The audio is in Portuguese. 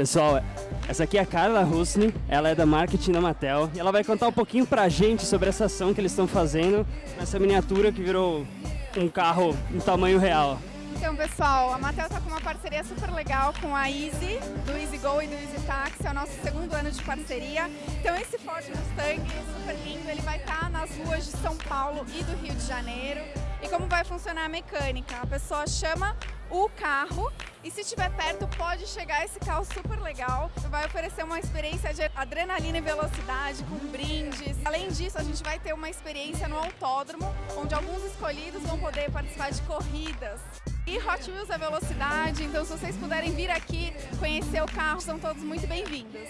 Pessoal, essa aqui é a Carla Husni, ela é da marketing da Mattel e ela vai contar um pouquinho pra gente sobre essa ação que eles estão fazendo nessa miniatura que virou um carro em tamanho real. Então, pessoal, a Mattel está com uma parceria super legal com a Easy, do Easy Go e do Easy Taxi, é o nosso segundo ano de parceria. Então, esse Ford Mustang super lindo, ele vai estar tá nas ruas de São Paulo e do Rio de Janeiro. E como vai funcionar a mecânica? A pessoa chama o carro e se estiver perto pode chegar esse carro super legal. Vai oferecer uma experiência de adrenalina e velocidade com brindes. Além disso, a gente vai ter uma experiência no autódromo, onde alguns escolhidos vão poder participar de corridas. E Hot Wheels é velocidade, então se vocês puderem vir aqui conhecer o carro, são todos muito bem-vindos.